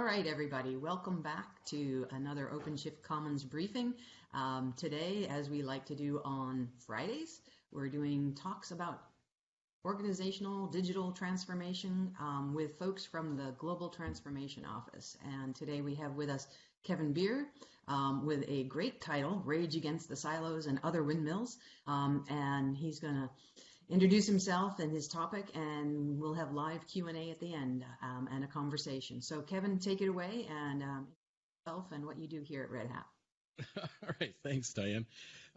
All right, everybody, welcome back to another OpenShift Commons briefing. Um, today, as we like to do on Fridays, we're doing talks about organizational digital transformation um, with folks from the Global Transformation Office. And today we have with us Kevin Behr um, with a great title, Rage Against the Silos and Other Windmills. Um, and he's going to introduce himself and his topic, and we'll have live Q&A at the end um, and a conversation. So Kevin, take it away and um, yourself and what you do here at Red Hat. All right, thanks, Diane.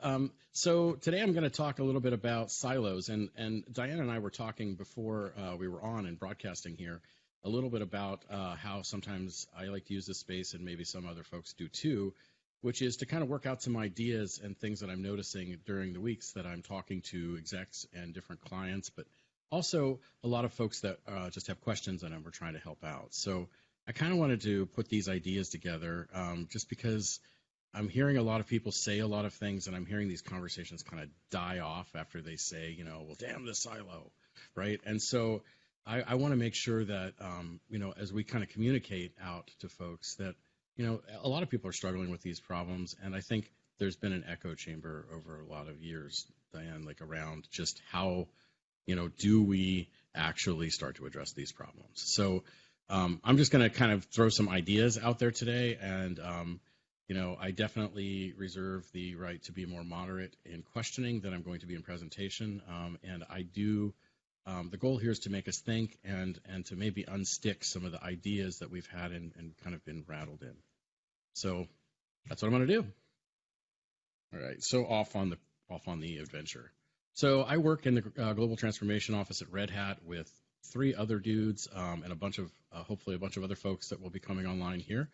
Um, so today I'm going to talk a little bit about silos, and and Diane and I were talking before uh, we were on and broadcasting here a little bit about uh, how sometimes I like to use this space, and maybe some other folks do too, which is to kind of work out some ideas and things that I'm noticing during the weeks that I'm talking to execs and different clients, but also a lot of folks that uh, just have questions and we're trying to help out. So I kind of wanted to put these ideas together um, just because I'm hearing a lot of people say a lot of things and I'm hearing these conversations kind of die off after they say, you know, well, damn the silo, right? And so I, I want to make sure that, um, you know, as we kind of communicate out to folks that – you know, a lot of people are struggling with these problems, and I think there's been an echo chamber over a lot of years, Diane, like around just how, you know, do we actually start to address these problems? So um, I'm just going to kind of throw some ideas out there today, and um, you know, I definitely reserve the right to be more moderate in questioning than I'm going to be in presentation, um, and I do. Um, the goal here is to make us think and and to maybe unstick some of the ideas that we've had and, and kind of been rattled in. So that's what I'm going to do. All right, so off on the off on the adventure. So I work in the uh, global transformation office at Red Hat with three other dudes um, and a bunch of uh, hopefully a bunch of other folks that will be coming online here.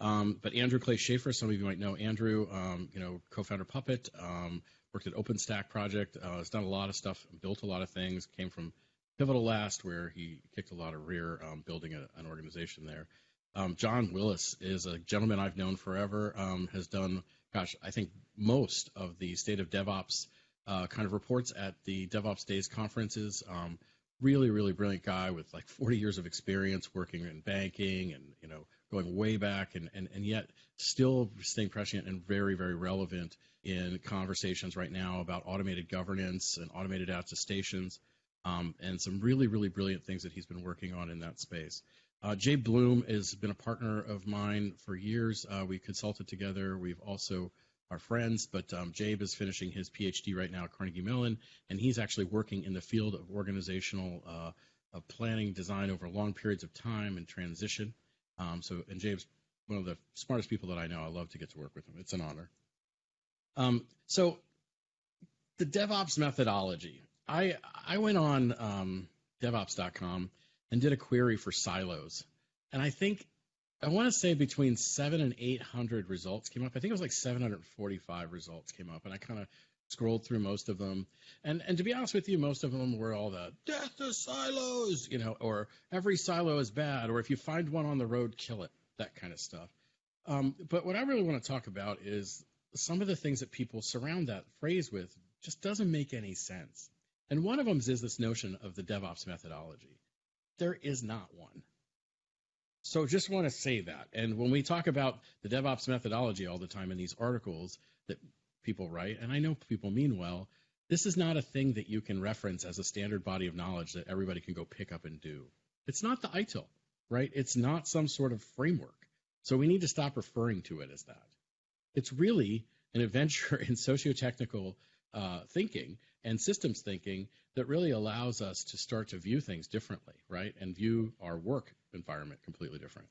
Um, but Andrew Clay Shafer, some of you might know Andrew, um, you know, co-founder Puppet, um, worked at OpenStack project, uh, has done a lot of stuff, built a lot of things, came from Pivotal last where he kicked a lot of rear um, building a, an organization there. Um, John Willis is a gentleman I've known forever, um, has done, gosh, I think most of the state of DevOps uh, kind of reports at the DevOps Days conferences. Um, really, really brilliant guy with like 40 years of experience working in banking and, you know, going way back and, and, and yet still staying prescient and very, very relevant in conversations right now about automated governance and automated attestations um, and some really, really brilliant things that he's been working on in that space. Uh, Jabe Bloom has been a partner of mine for years. Uh, we consulted together. We've also are friends, but um, Jabe is finishing his PhD right now at Carnegie Mellon, and he's actually working in the field of organizational uh, of planning design over long periods of time and transition. Um, so, and Jabe's one of the smartest people that I know. I love to get to work with him. It's an honor. Um, so, the DevOps methodology. I I went on um, DevOps.com and did a query for silos, and I think I want to say between seven and eight hundred results came up. I think it was like 745 results came up, and I kind of scrolled through most of them. And and to be honest with you, most of them were all the death to silos, you know, or every silo is bad, or if you find one on the road, kill it, that kind of stuff. Um, but what I really want to talk about is some of the things that people surround that phrase with just doesn't make any sense. And one of them is this notion of the DevOps methodology. There is not one. So just want to say that. And when we talk about the DevOps methodology all the time in these articles that people right, and I know people mean well, this is not a thing that you can reference as a standard body of knowledge that everybody can go pick up and do. It's not the ITIL, right? It's not some sort of framework. So we need to stop referring to it as that. It's really an adventure in socio-technical uh, thinking and systems thinking that really allows us to start to view things differently, right? And view our work environment completely different.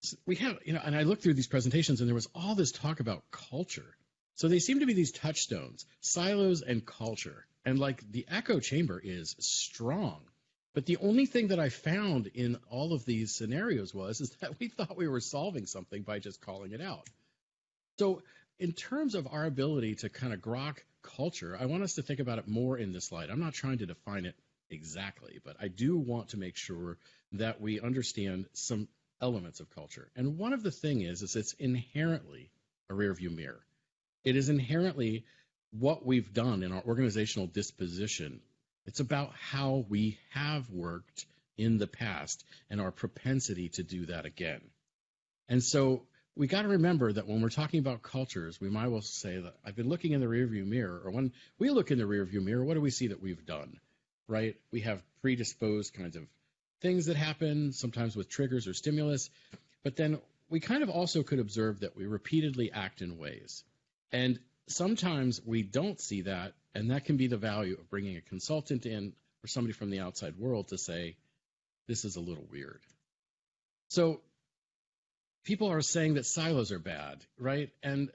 So we have, you know, and I looked through these presentations and there was all this talk about culture. So they seem to be these touchstones, silos and culture. And like the echo chamber is strong. But the only thing that I found in all of these scenarios was is that we thought we were solving something by just calling it out. So in terms of our ability to kind of grok culture, I want us to think about it more in this light. I'm not trying to define it exactly, but I do want to make sure that we understand some elements of culture. And one of the thing is, is it's inherently a rear view mirror. It is inherently what we've done in our organizational disposition. It's about how we have worked in the past and our propensity to do that again. And so we got to remember that when we're talking about cultures, we might well say that I've been looking in the rearview mirror, or when we look in the rearview mirror, what do we see that we've done? Right? We have predisposed kinds of things that happen, sometimes with triggers or stimulus, but then we kind of also could observe that we repeatedly act in ways. And sometimes we don't see that, and that can be the value of bringing a consultant in or somebody from the outside world to say, this is a little weird. So people are saying that silos are bad, right? And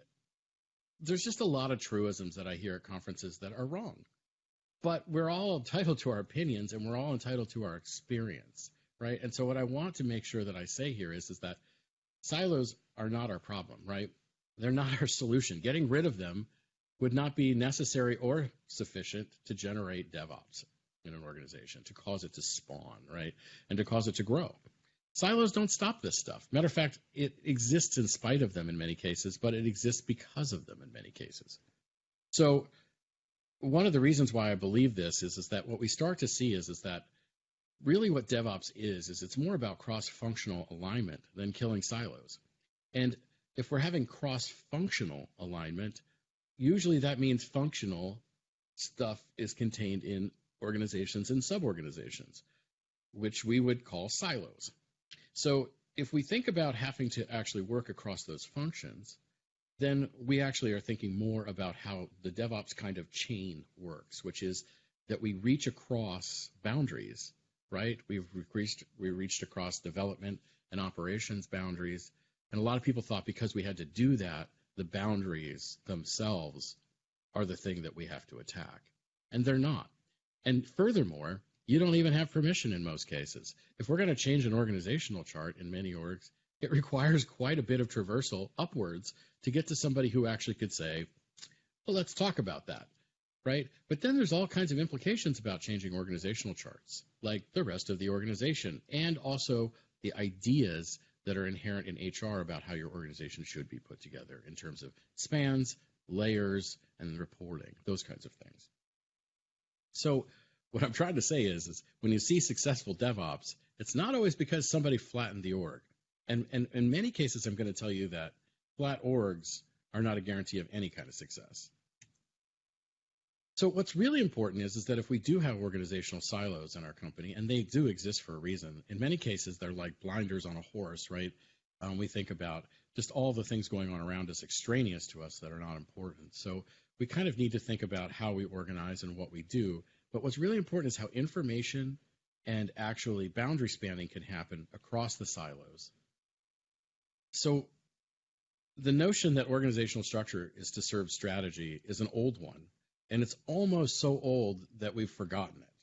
there's just a lot of truisms that I hear at conferences that are wrong. But we're all entitled to our opinions and we're all entitled to our experience, right? And so what I want to make sure that I say here is, is that silos are not our problem, right? They're not our solution. Getting rid of them would not be necessary or sufficient to generate DevOps in an organization, to cause it to spawn, right? And to cause it to grow. Silos don't stop this stuff. Matter of fact, it exists in spite of them in many cases, but it exists because of them in many cases. So one of the reasons why I believe this is, is that what we start to see is, is that really what DevOps is, is it's more about cross-functional alignment than killing silos. And if we're having cross-functional alignment, usually that means functional stuff is contained in organizations and sub-organizations, which we would call silos. So if we think about having to actually work across those functions, then we actually are thinking more about how the DevOps kind of chain works, which is that we reach across boundaries, right? We've reached we reached across development and operations boundaries, and a lot of people thought because we had to do that, the boundaries themselves are the thing that we have to attack, and they're not. And furthermore, you don't even have permission in most cases. If we're going to change an organizational chart in many orgs, it requires quite a bit of traversal upwards to get to somebody who actually could say, well, let's talk about that, right? But then there's all kinds of implications about changing organizational charts, like the rest of the organization, and also the ideas that are inherent in HR about how your organization should be put together in terms of spans, layers, and reporting, those kinds of things. So what I'm trying to say is, is when you see successful DevOps, it's not always because somebody flattened the org. And, and in many cases, I'm going to tell you that flat orgs are not a guarantee of any kind of success. So what's really important is, is that if we do have organizational silos in our company, and they do exist for a reason, in many cases they're like blinders on a horse, right? Um, we think about just all the things going on around us extraneous to us that are not important. So we kind of need to think about how we organize and what we do but what's really important is how information and actually boundary spanning can happen across the silos. So the notion that organizational structure is to serve strategy is an old one, and it's almost so old that we've forgotten it,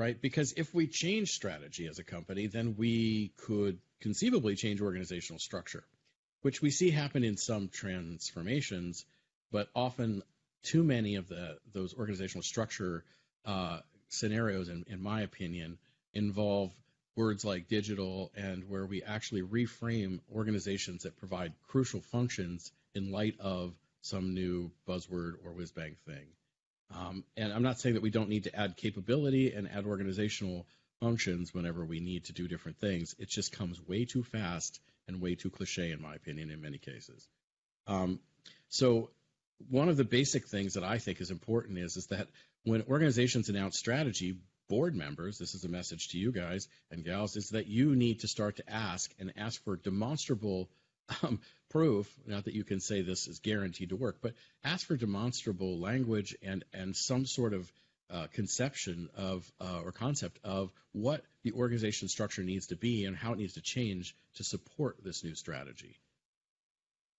right? Because if we change strategy as a company, then we could conceivably change organizational structure, which we see happen in some transformations, but often too many of the those organizational structure uh, scenarios, in, in my opinion, involve words like digital and where we actually reframe organizations that provide crucial functions in light of some new buzzword or whiz bang thing. Um, and I'm not saying that we don't need to add capability and add organizational functions whenever we need to do different things. It just comes way too fast and way too cliche, in my opinion, in many cases. Um, so one of the basic things that I think is important is is that when organizations announce strategy, board members, this is a message to you guys and gals, is that you need to start to ask and ask for demonstrable um, proof. Not that you can say this is guaranteed to work, but ask for demonstrable language and and some sort of uh, conception of uh, or concept of what the organization structure needs to be and how it needs to change to support this new strategy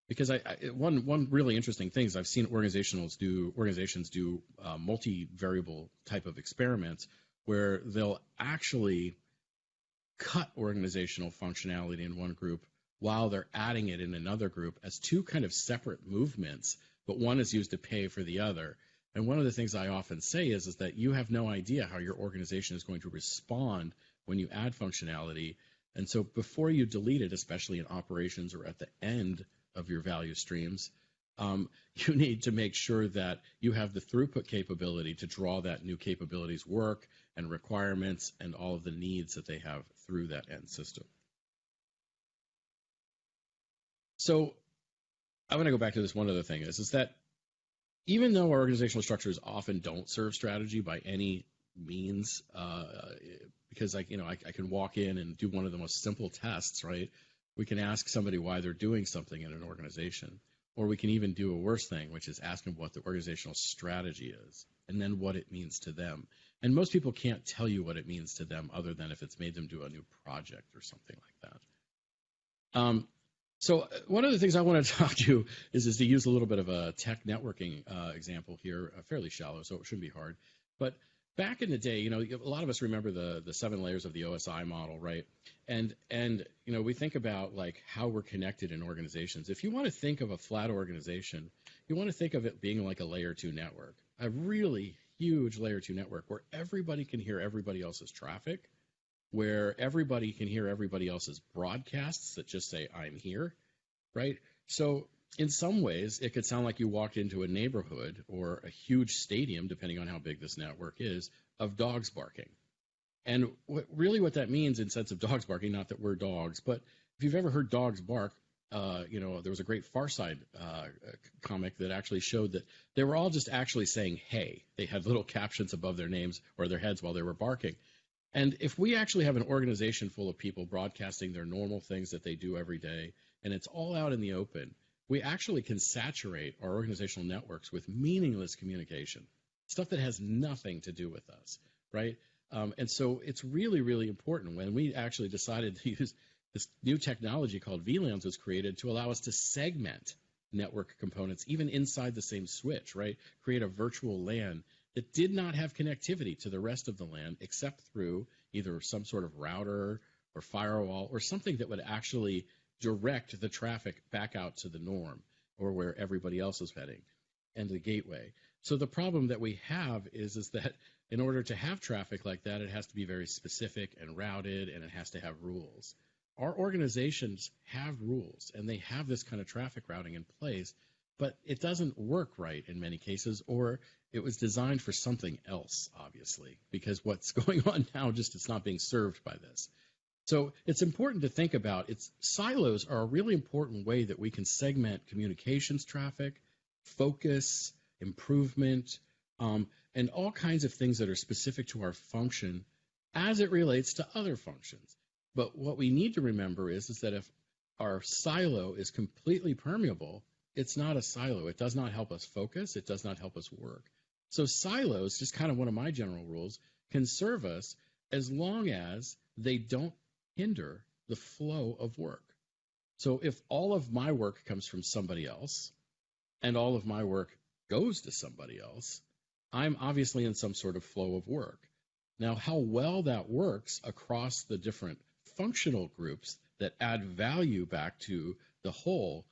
because I, I, one one really interesting thing is I've seen organizations do organizations do uh, multi-variable type of experiments where they'll actually cut organizational functionality in one group while they're adding it in another group as two kind of separate movements, but one is used to pay for the other. And one of the things I often say is, is that you have no idea how your organization is going to respond when you add functionality. And so before you delete it, especially in operations or at the end of your value streams, um, you need to make sure that you have the throughput capability to draw that new capabilities work and requirements and all of the needs that they have through that end system. So I want to go back to this one other thing is, is that even though our organizational structures often don't serve strategy by any means, uh, because I, you know, I, I can walk in and do one of the most simple tests, right? We can ask somebody why they're doing something in an organization, or we can even do a worse thing, which is ask them what the organizational strategy is, and then what it means to them. And most people can't tell you what it means to them other than if it's made them do a new project or something like that. Um, so uh, one of the things I want to talk to you is, is to use a little bit of a tech networking uh, example here, uh, fairly shallow, so it shouldn't be hard. But back in the day, you know, a lot of us remember the the seven layers of the OSI model, right? And and you know, we think about like how we're connected in organizations. If you want to think of a flat organization, you want to think of it being like a layer two network, a really huge layer two network where everybody can hear everybody else's traffic where everybody can hear everybody else's broadcasts that just say, I'm here, right? So, in some ways, it could sound like you walked into a neighborhood or a huge stadium, depending on how big this network is, of dogs barking. And what, really, what that means in sense of dogs barking, not that we're dogs, but if you've ever heard dogs bark, uh, you know, there was a great Far Side uh, comic that actually showed that they were all just actually saying "Hey." They had little captions above their names or their heads while they were barking. And if we actually have an organization full of people broadcasting their normal things that they do every day, and it's all out in the open, we actually can saturate our organizational networks with meaningless communication, stuff that has nothing to do with us, right? Um, and so it's really, really important when we actually decided to use this new technology called VLANs was created to allow us to segment network components even inside the same switch, right? Create a virtual LAN that did not have connectivity to the rest of the LAN except through either some sort of router or firewall or something that would actually direct the traffic back out to the norm or where everybody else is heading and the gateway. So the problem that we have is is that in order to have traffic like that, it has to be very specific and routed and it has to have rules. Our organizations have rules and they have this kind of traffic routing in place, but it doesn't work right in many cases, or it was designed for something else, obviously, because what's going on now just it's not being served by this. So it's important to think about it's silos are a really important way that we can segment communications traffic, focus, improvement, um, and all kinds of things that are specific to our function as it relates to other functions. But what we need to remember is, is that if our silo is completely permeable, it's not a silo. It does not help us focus. It does not help us work. So silos, just kind of one of my general rules, can serve us as long as they don't hinder the flow of work. So if all of my work comes from somebody else and all of my work goes to somebody else, I'm obviously in some sort of flow of work. Now, how well that works across the different functional groups that add value back to the whole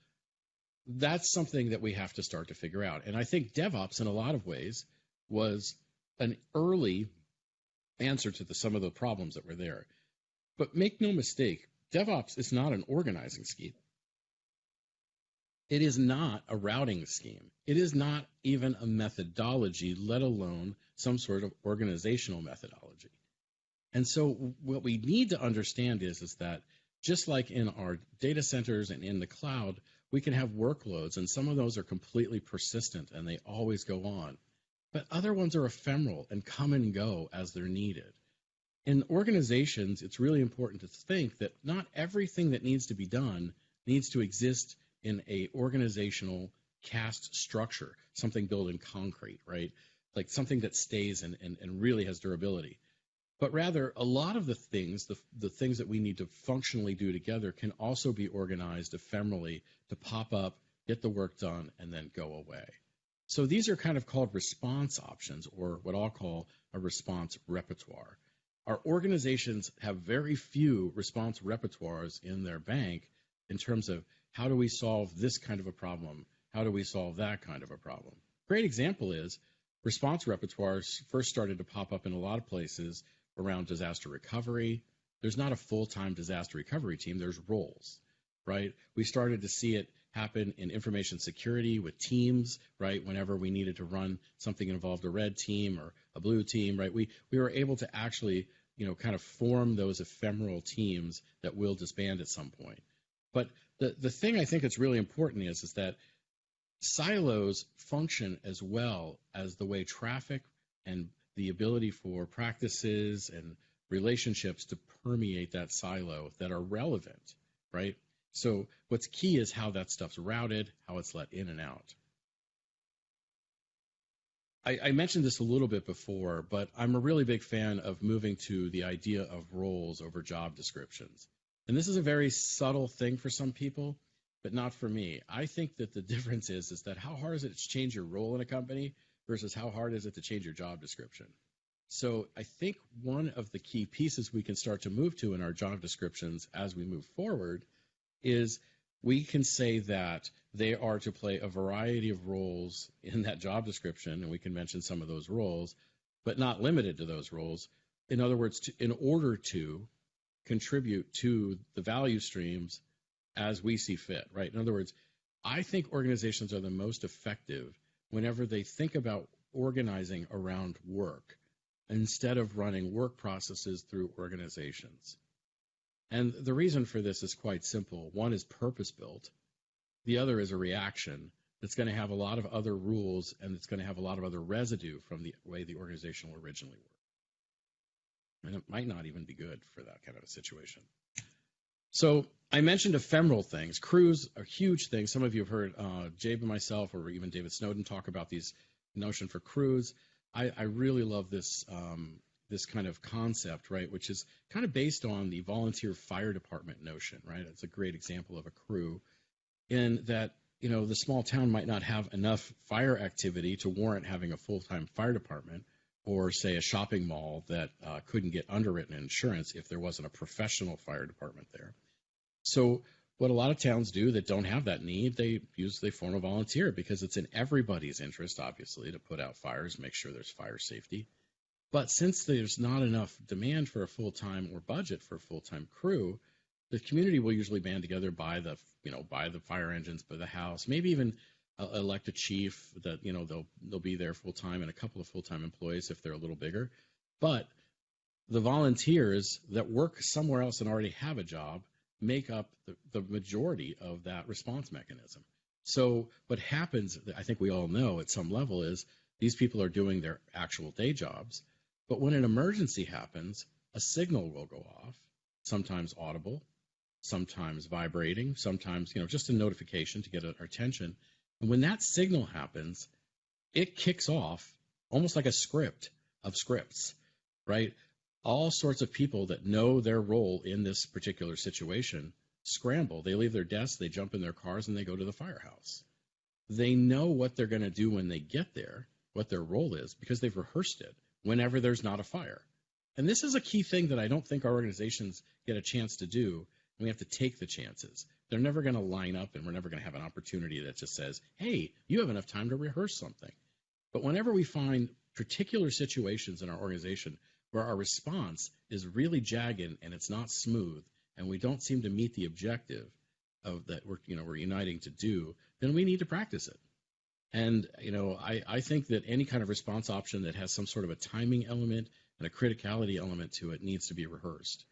that's something that we have to start to figure out. And I think DevOps, in a lot of ways, was an early answer to the, some of the problems that were there. But make no mistake, DevOps is not an organizing scheme. It is not a routing scheme. It is not even a methodology, let alone some sort of organizational methodology. And so what we need to understand is, is that just like in our data centers and in the cloud, we can have workloads, and some of those are completely persistent and they always go on. But other ones are ephemeral and come and go as they're needed. In organizations, it's really important to think that not everything that needs to be done needs to exist in a organizational cast structure, something built in concrete, right? Like something that stays and, and, and really has durability but rather a lot of the things, the, the things that we need to functionally do together can also be organized ephemerally to pop up, get the work done, and then go away. So these are kind of called response options, or what I'll call a response repertoire. Our organizations have very few response repertoires in their bank in terms of how do we solve this kind of a problem? How do we solve that kind of a problem? Great example is response repertoires first started to pop up in a lot of places around disaster recovery. There's not a full time disaster recovery team, there's roles, right? We started to see it happen in information security with teams, right? Whenever we needed to run something involved a red team or a blue team, right? We we were able to actually, you know, kind of form those ephemeral teams that will disband at some point. But the the thing I think that's really important is is that silos function as well as the way traffic and the ability for practices and relationships to permeate that silo that are relevant, right? So what's key is how that stuff's routed, how it's let in and out. I, I, mentioned this a little bit before, but I'm a really big fan of moving to the idea of roles over job descriptions. And this is a very subtle thing for some people, but not for me. I think that the difference is is that how hard is it to change your role in a company versus how hard is it to change your job description? So I think one of the key pieces we can start to move to in our job descriptions as we move forward is we can say that they are to play a variety of roles in that job description, and we can mention some of those roles, but not limited to those roles. In other words, to, in order to contribute to the value streams as we see fit, right? In other words, I think organizations are the most effective whenever they think about organizing around work instead of running work processes through organizations. And the reason for this is quite simple. One is purpose built, the other is a reaction that's going to have a lot of other rules and it's going to have a lot of other residue from the way the organization originally worked. And it might not even be good for that kind of a situation. So I mentioned ephemeral things. Crews are huge things. Some of you have heard uh, Jabe and myself, or even David Snowden, talk about these notion for crews. I, I really love this um, this kind of concept, right, which is kind of based on the volunteer fire department notion, right? It's a great example of a crew, in that you know the small town might not have enough fire activity to warrant having a full-time fire department, or say a shopping mall that uh, couldn't get underwritten insurance if there wasn't a professional fire department there. So what a lot of towns do that don't have that need, they use they form a volunteer because it's in everybody's interest, obviously, to put out fires, make sure there's fire safety. But since there's not enough demand for a full time or budget for a full time crew, the community will usually band together, buy the you know buy the fire engines, buy the house, maybe even uh, elect a chief that you know they'll they'll be there full time and a couple of full time employees if they're a little bigger. But the volunteers that work somewhere else and already have a job make up the, the majority of that response mechanism. So what happens, I think we all know at some level, is these people are doing their actual day jobs, but when an emergency happens, a signal will go off, sometimes audible, sometimes vibrating, sometimes you know just a notification to get our attention. And when that signal happens, it kicks off almost like a script of scripts, right? All sorts of people that know their role in this particular situation scramble. They leave their desks, they jump in their cars, and they go to the firehouse. They know what they're going to do when they get there, what their role is, because they've rehearsed it whenever there's not a fire. And this is a key thing that I don't think our organizations get a chance to do. We have to take the chances. They're never going to line up, and we're never going to have an opportunity that just says, hey, you have enough time to rehearse something. But whenever we find particular situations in our organization where our response is really jagged and it's not smooth and we don't seem to meet the objective of that we're you know we're uniting to do then we need to practice it. And you know I, I think that any kind of response option that has some sort of a timing element and a criticality element to it needs to be rehearsed.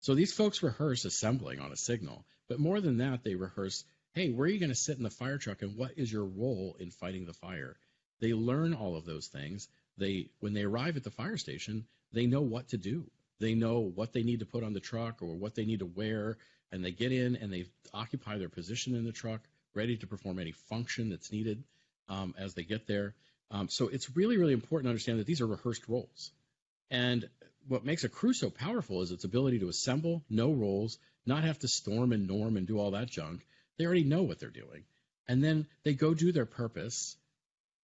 So these folks rehearse assembling on a signal but more than that they rehearse hey where are you going to sit in the fire truck and what is your role in fighting the fire? They learn all of those things. They when they arrive at the fire station they know what to do. They know what they need to put on the truck or what they need to wear, and they get in and they occupy their position in the truck, ready to perform any function that's needed um, as they get there. Um, so it's really, really important to understand that these are rehearsed roles. And what makes a crew so powerful is its ability to assemble, know roles, not have to storm and norm and do all that junk. They already know what they're doing. And then they go do their purpose.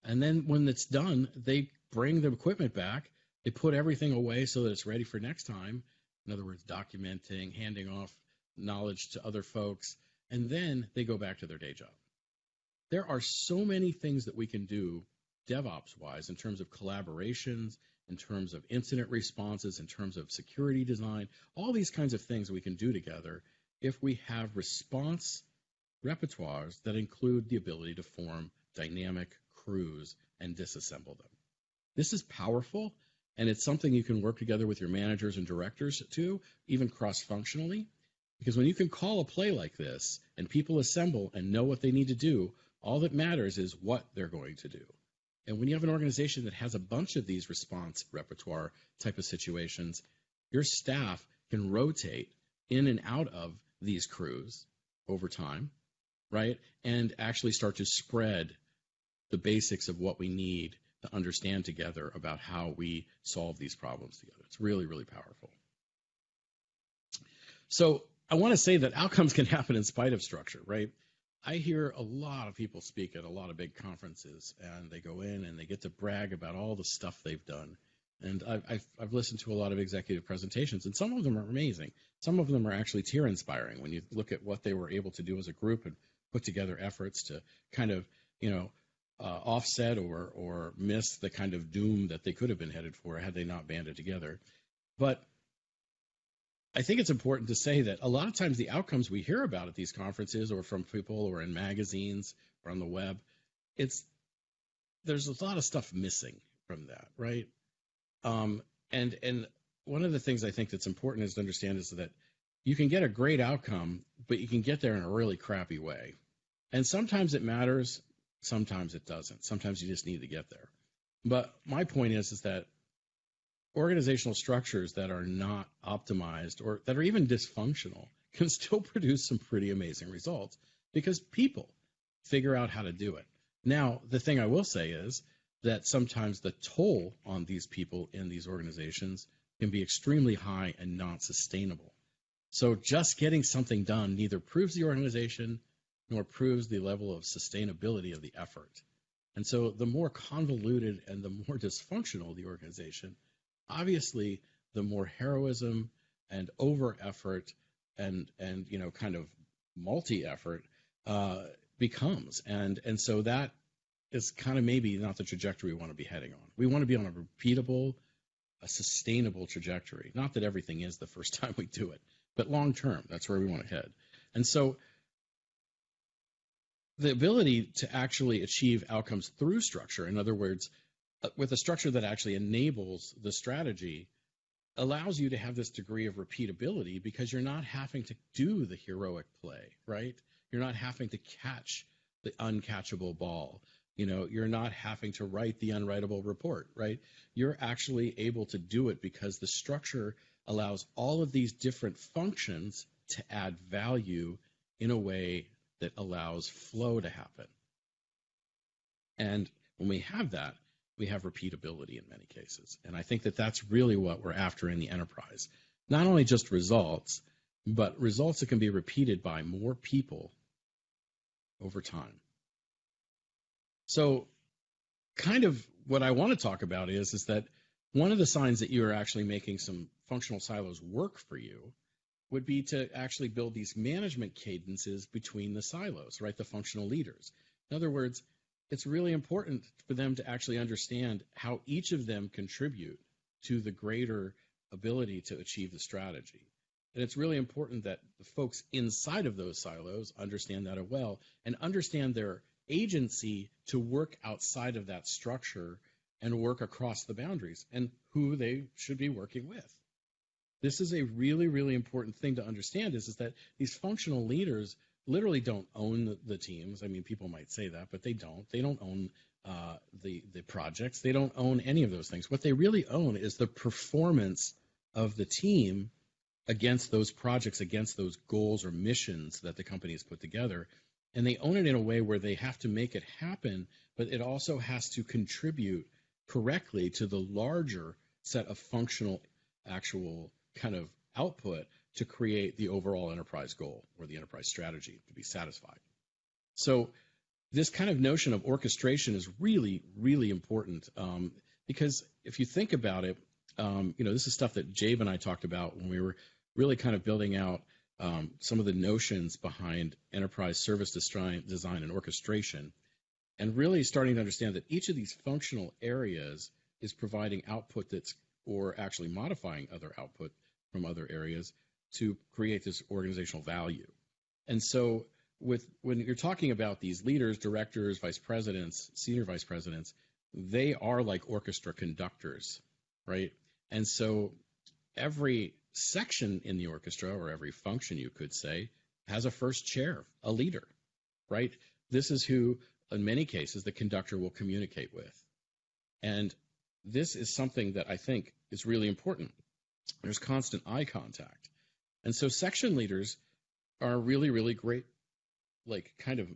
And then when it's done, they bring the equipment back they put everything away so that it's ready for next time. In other words, documenting, handing off knowledge to other folks, and then they go back to their day job. There are so many things that we can do DevOps wise in terms of collaborations, in terms of incident responses, in terms of security design, all these kinds of things we can do together if we have response repertoires that include the ability to form dynamic crews and disassemble them. This is powerful, and it's something you can work together with your managers and directors to, even cross functionally. Because when you can call a play like this and people assemble and know what they need to do, all that matters is what they're going to do. And when you have an organization that has a bunch of these response repertoire type of situations, your staff can rotate in and out of these crews over time, right? And actually start to spread the basics of what we need to understand together about how we solve these problems together. It's really, really powerful. So I want to say that outcomes can happen in spite of structure, right? I hear a lot of people speak at a lot of big conferences, and they go in and they get to brag about all the stuff they've done. And I've, I've, listened to a lot of executive presentations, and some of them are amazing. Some of them are actually tear inspiring when you look at what they were able to do as a group and put together efforts to kind of, you know, uh, offset or or miss the kind of doom that they could have been headed for had they not banded together. But I think it's important to say that a lot of times the outcomes we hear about at these conferences or from people or in magazines or on the web, it's there's a lot of stuff missing from that, right? Um, and and one of the things I think that's important is to understand is that you can get a great outcome, but you can get there in a really crappy way. And sometimes it matters, sometimes it doesn't. Sometimes you just need to get there. But my point is is that organizational structures that are not optimized or that are even dysfunctional can still produce some pretty amazing results because people figure out how to do it. Now, the thing I will say is that sometimes the toll on these people in these organizations can be extremely high and not sustainable. So just getting something done neither proves the organization nor proves the level of sustainability of the effort. And so the more convoluted and the more dysfunctional the organization, obviously the more heroism and over effort and and you know kind of multi effort uh, becomes. And and so that is kind of maybe not the trajectory we want to be heading on. We want to be on a repeatable a sustainable trajectory. Not that everything is the first time we do it but long term that's where we want to head. And so the ability to actually achieve outcomes through structure in other words uh, with a structure that actually enables the strategy allows you to have this degree of repeatability because you're not having to do the heroic play, right? You're not having to catch the uncatchable ball. You know, you're not having to write the unwritable report, right? You're actually able to do it because the structure allows all of these different functions to add value in a way that allows flow to happen. And when we have that, we have repeatability in many cases. And I think that that's really what we're after in the enterprise. Not only just results, but results that can be repeated by more people over time. So, kind of what I want to talk about is, is that one of the signs that you are actually making some functional silos work for you would be to actually build these management cadences between the silos, right? The functional leaders. In other words, it's really important for them to actually understand how each of them contribute to the greater ability to achieve the strategy. And it's really important that the folks inside of those silos understand that as well and understand their agency to work outside of that structure and work across the boundaries and who they should be working with. This is a really, really important thing to understand is, is that these functional leaders literally don't own the, teams. I mean, people might say that, but they don't. They don't own uh, the the projects. They don't own any of those things. What they really own is the performance of the team against those projects, against those goals or missions that the company has put together. And they own it in a way where they have to make it happen, but it also has to contribute correctly to the larger set of functional, actual kind of output to create the overall enterprise goal or the enterprise strategy to be satisfied. So this kind of notion of orchestration is really, really important um, because if you think about it, um, you know, this is stuff that Jabe and I talked about when we were really kind of building out um, some of the notions behind enterprise service design, design and orchestration, and really starting to understand that each of these functional areas is providing output that's or actually modifying other output from other areas to create this organizational value. And so with when you're talking about these leaders, directors, vice presidents, senior vice presidents, they are like orchestra conductors, right? And so every section in the orchestra or every function you could say has a first chair, a leader, right? This is who in many cases the conductor will communicate with. And this is something that I think is really important. There's constant eye contact. And so section leaders are really, really great, like kind of,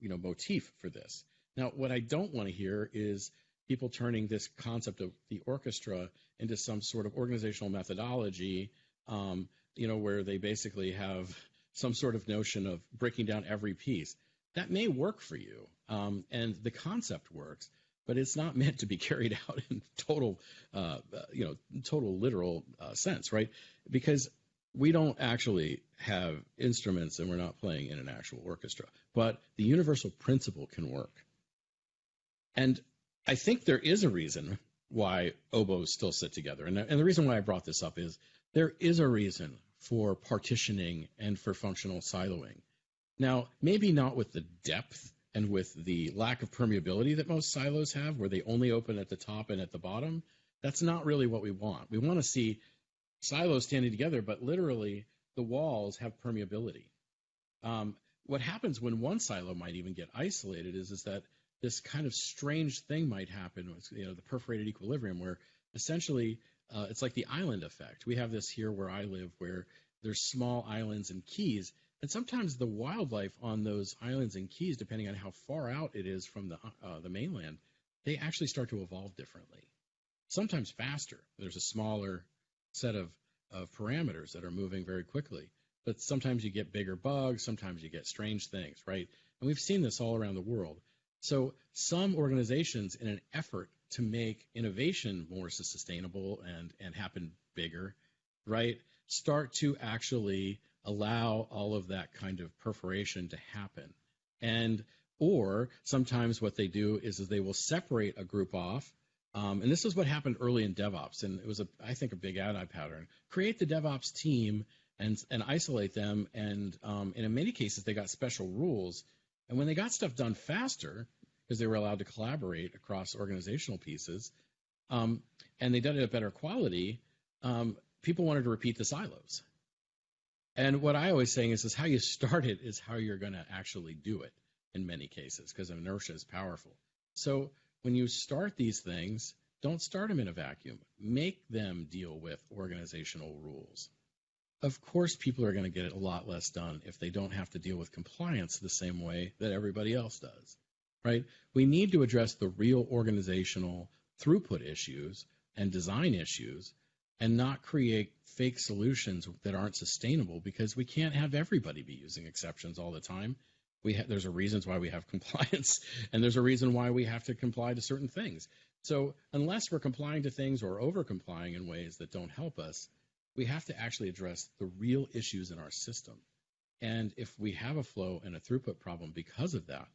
you know, motif for this. Now, what I don't want to hear is people turning this concept of the orchestra into some sort of organizational methodology, um, you know, where they basically have some sort of notion of breaking down every piece. That may work for you, um, and the concept works, but it's not meant to be carried out in total, uh, you know, total literal uh, sense, right? Because we don't actually have instruments and we're not playing in an actual orchestra, but the universal principle can work. And I think there is a reason why oboes still sit together. And, and the reason why I brought this up is there is a reason for partitioning and for functional siloing. Now, maybe not with the depth and with the lack of permeability that most silos have, where they only open at the top and at the bottom. That's not really what we want. We want to see silos standing together, but literally the walls have permeability. Um, what happens when one silo might even get isolated is, is that this kind of strange thing might happen, with you know, the perforated equilibrium, where essentially uh, it's like the island effect. We have this here where I live, where there's small islands and keys, and sometimes the wildlife on those islands and keys, depending on how far out it is from the uh, the mainland, they actually start to evolve differently. Sometimes faster. There's a smaller set of, of parameters that are moving very quickly. But sometimes you get bigger bugs, sometimes you get strange things, right? And we've seen this all around the world. So some organizations, in an effort to make innovation more sustainable and, and happen bigger, right, start to actually allow all of that kind of perforation to happen. And or sometimes what they do is, is they will separate a group off um, and this is what happened early in DevOps, and it was, a, I think, a big anti pattern. Create the DevOps team and and isolate them, and um, and in many cases they got special rules. And when they got stuff done faster, because they were allowed to collaborate across organizational pieces, um, and they did it at better quality, um, people wanted to repeat the silos. And what I always saying is, is how you start it is how you're going to actually do it in many cases, because inertia is powerful. So when you start these things, don't start them in a vacuum. Make them deal with organizational rules. Of course, people are going to get a lot less done if they don't have to deal with compliance the same way that everybody else does, right? We need to address the real organizational throughput issues and design issues and not create fake solutions that aren't sustainable because we can't have everybody be using exceptions all the time. We ha- there's a reasons why we have compliance and there's a reason why we have to comply to certain things. So unless we're complying to things or over complying in ways that don't help us we have to actually address the real issues in our system. And if we have a flow and a throughput problem because of that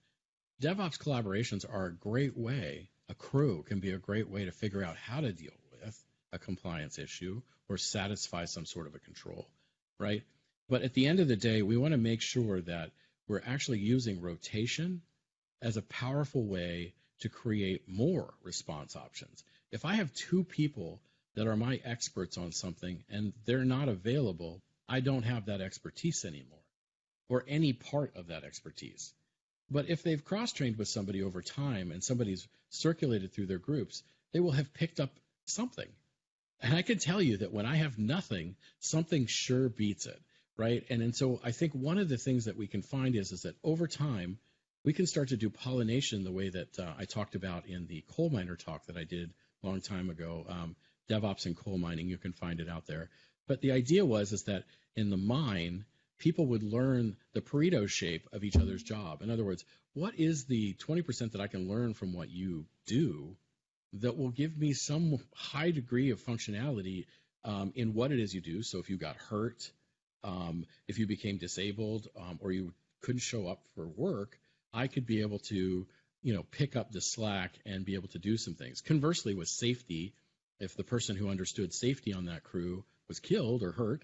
devops collaborations are a great way a crew can be a great way to figure out how to deal with a compliance issue or satisfy some sort of a control right but at the end of the day we want to make sure that we're actually using rotation as a powerful way to create more response options. If I have two people that are my experts on something and they're not available, I don't have that expertise anymore or any part of that expertise. But if they've cross trained with somebody over time and somebody's circulated through their groups, they will have picked up something. And I can tell you that when I have nothing, something sure beats it right? And and so I think one of the things that we can find is is that over time we can start to do pollination the way that uh, I talked about in the coal miner talk that I did a long time ago. Um, DevOps and coal mining, you can find it out there. But the idea was is that in the mine, people would learn the Pareto shape of each other's job. In other words, what is the 20% that I can learn from what you do that will give me some high degree of functionality um, in what it is you do? So if you got hurt, um, if you became disabled um, or you couldn't show up for work, I could be able to, you know, pick up the slack and be able to do some things. Conversely, with safety, if the person who understood safety on that crew was killed or hurt,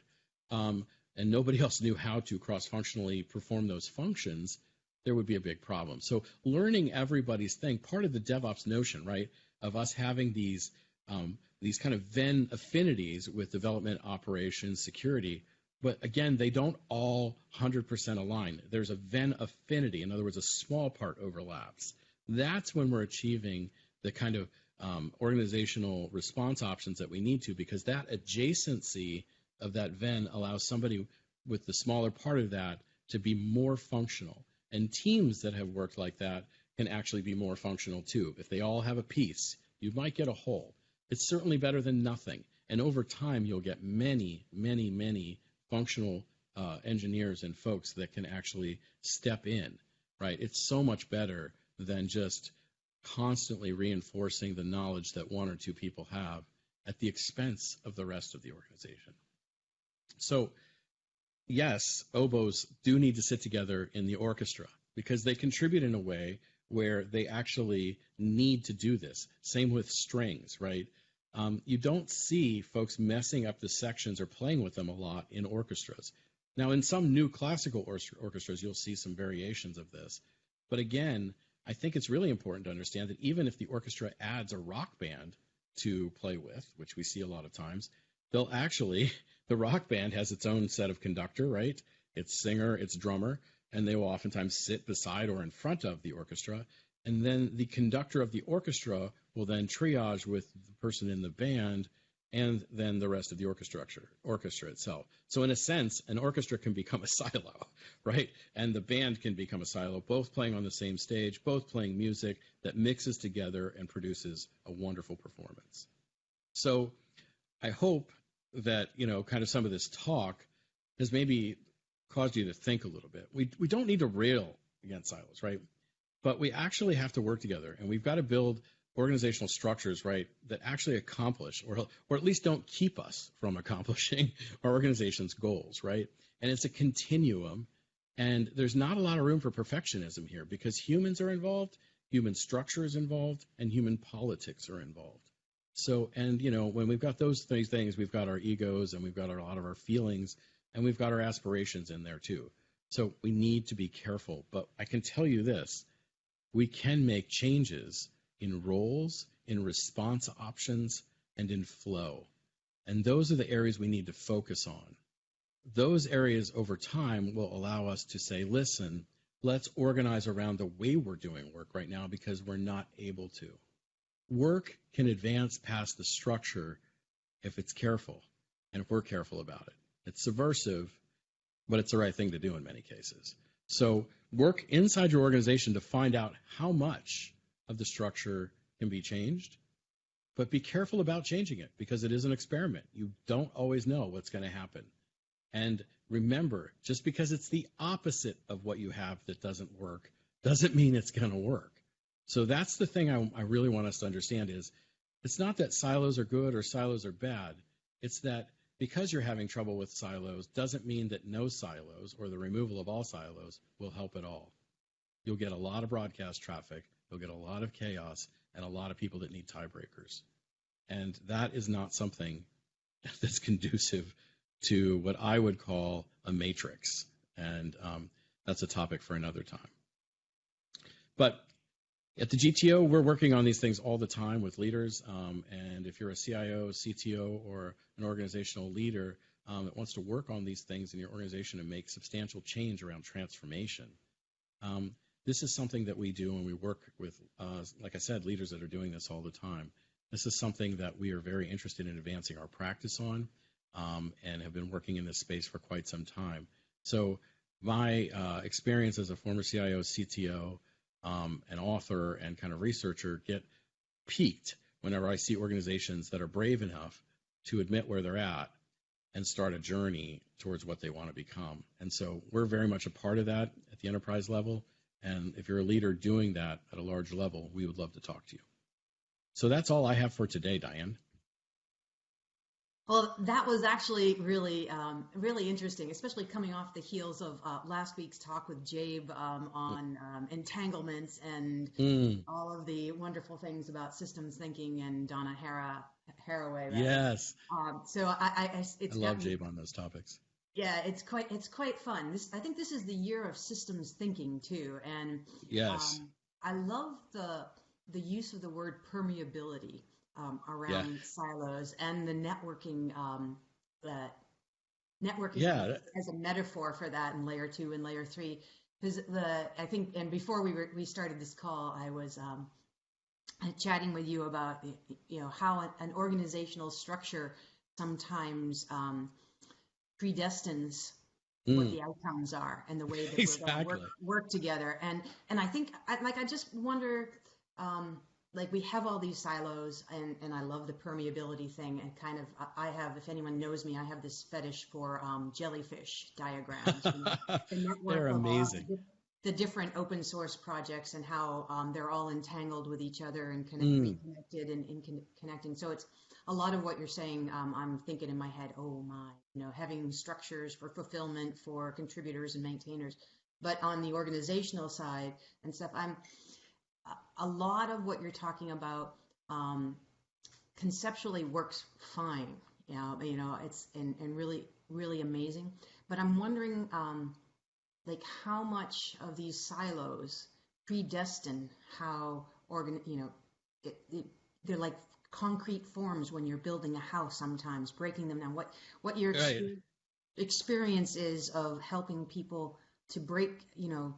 um, and nobody else knew how to cross functionally perform those functions, there would be a big problem. So learning everybody's thing, part of the DevOps notion, right, of us having these um, these kind of Venn affinities with development, operations, security, but again, they don't all 100% align. There's a Venn affinity, in other words, a small part overlaps. That's when we're achieving the kind of um, organizational response options that we need to, because that adjacency of that Venn allows somebody with the smaller part of that to be more functional. And teams that have worked like that can actually be more functional too. If they all have a piece, you might get a whole. It's certainly better than nothing. And over time, you'll get many, many, many functional uh, engineers and folks that can actually step in, right? It's so much better than just constantly reinforcing the knowledge that one or two people have at the expense of the rest of the organization. So, yes, oboes do need to sit together in the orchestra because they contribute in a way where they actually need to do this. Same with strings, right? Um, you don't see folks messing up the sections or playing with them a lot in orchestras. Now, in some new classical or- orchestras, you'll see some variations of this. But again, I think it's really important to understand that even if the orchestra adds a rock band to play with, which we see a lot of times, they'll actually, the rock band has its own set of conductor, right? Its singer, its drummer, and they will oftentimes sit beside or in front of the orchestra. And then the conductor of the orchestra will then triage with the person in the band and then the rest of the orchestra orchestra itself. So in a sense, an orchestra can become a silo, right? And the band can become a silo, both playing on the same stage, both playing music that mixes together and produces a wonderful performance. So I hope that, you know, kind of some of this talk has maybe caused you to think a little bit. We we don't need to rail against silos, right? But we actually have to work together and we've got to build organizational structures, right, that actually accomplish or or at least don't keep us from accomplishing our organization's goals, right? And it's a continuum, and there's not a lot of room for perfectionism here because humans are involved, human structure is involved, and human politics are involved. So, and you know, when we've got those three things, we've got our egos and we've got a lot of our feelings, and we've got our aspirations in there too. So we need to be careful. But I can tell you this: we can make changes in roles, in response options, and in flow. And those are the areas we need to focus on. Those areas over time will allow us to say, listen, let's organize around the way we're doing work right now because we're not able to. Work can advance past the structure if it's careful and if we're careful about it. It's subversive, but it's the right thing to do in many cases. So work inside your organization to find out how much of the structure can be changed, but be careful about changing it because it is an experiment. You don't always know what's going to happen. And remember, just because it's the opposite of what you have that doesn't work doesn't mean it's going to work. So that's the thing I, I, really want us to understand is it's not that silos are good or silos are bad. It's that because you're having trouble with silos doesn't mean that no silos or the removal of all silos will help at all. You'll get a lot of broadcast traffic You'll get a lot of chaos and a lot of people that need tiebreakers. And that is not something that's conducive to what I would call a matrix. And um, that's a topic for another time. But at the GTO, we're working on these things all the time with leaders. Um, and if you're a CIO, CTO, or an organizational leader um, that wants to work on these things in your organization and make substantial change around transformation, um, this is something that we do and we work with, uh, like I said, leaders that are doing this all the time. This is something that we are very interested in advancing our practice on um, and have been working in this space for quite some time. So my uh, experience as a former CIO, CTO, um, an author, and kind of researcher get piqued whenever I see organizations that are brave enough to admit where they're at and start a journey towards what they want to become. And so we're very much a part of that at the enterprise level. And if you're a leader doing that at a large level, we would love to talk to you. So that's all I have for today, Diane. Well, that was actually really, um, really interesting, especially coming off the heels of uh, last week's talk with Jabe um, on um, entanglements and mm. all of the wonderful things about systems thinking and Donna Hara, Haraway. Yes. Um, so I, I, it's I love Jabe on those topics. Yeah, it's quite it's quite fun. This I think this is the year of systems thinking too, and Yes. um, I love the the use of the word permeability um, around silos and the networking um, networking Yeah. as a metaphor for that in layer two and layer three. Because the I think and before we were, we started this call, I was um, chatting with you about you know how an, an organizational structure sometimes um, predestines what Mm, the outcomes are and the way that we're going to work, work together. And and I think I, like I just wonder, um, like we have all these silos, and and I love the permeability thing. And kind of I have, if anyone knows me, I have this fetish for um, jellyfish diagrams. The They're amazing. the, the different open source projects and how um, they're all entangled with each other and connect, Mm. connected and, and con- connecting. So it's a lot of what you're saying. Um, I'm thinking in my head, oh my, you know, having structures for fulfillment for contributors and maintainers. But on the organizational side and stuff, I'm a- lot of what you're talking about um, conceptually works fine. You know, you know, it's and, and really really amazing. But I'm wondering, um, like, how much of these silos predestine how organ, you know, it, it, they're like concrete forms when you're building a house. Sometimes breaking them down. What what your Right. expe- experience is of helping people to break, you know,